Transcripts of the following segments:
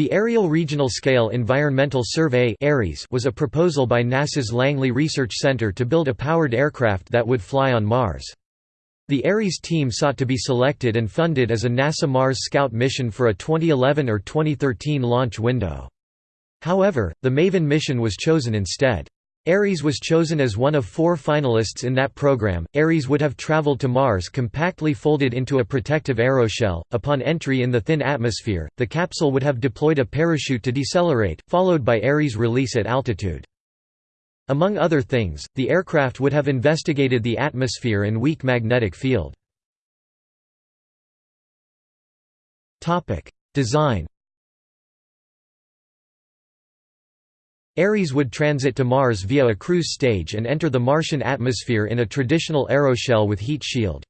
The Aerial Regional Scale Environmental Survey was a proposal by NASA's Langley Research Center to build a powered aircraft that would fly on Mars. The Ares team sought to be selected and funded as a NASA Mars Scout mission for a 2011 or 2013 launch window. However, the MAVEN mission was chosen instead. Ares was chosen as one of four finalists in that program. Ares would have traveled to Mars compactly folded into a protective aeroshell. Upon entry in the thin atmosphere, the capsule would have deployed a parachute to decelerate, followed by Ares' release at altitude. Among other things, the aircraft would have investigated the atmosphere and weak magnetic field. Design Ares would transit to Mars via a cruise stage and enter the Martian atmosphere in a traditional aeroshell with heat shield.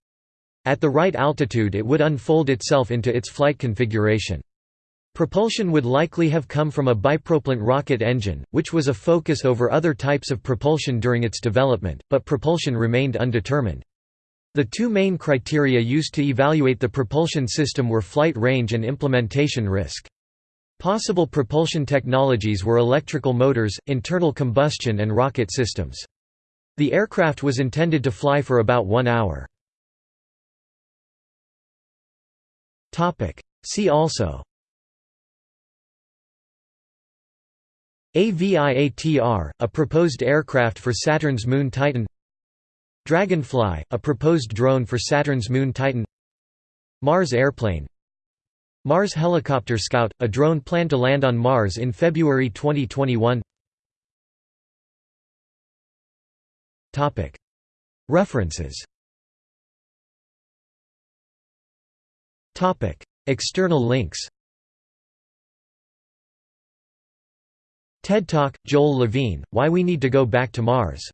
At the right altitude it would unfold itself into its flight configuration. Propulsion would likely have come from a bipropellant rocket engine, which was a focus over other types of propulsion during its development, but propulsion remained undetermined. The two main criteria used to evaluate the propulsion system were flight range and implementation risk. Possible propulsion technologies were electrical motors, internal combustion and rocket systems. The aircraft was intended to fly for about one hour. See also. AVIATR, a proposed aircraft for Saturn's moon Titan. Dragonfly, a proposed drone for Saturn's moon Titan. Mars airplane Mars Helicopter Scout, a drone planned to land on Mars in February 2021 References. External links. TED Talk, Joel Levine, Why We Need to Go Back to Mars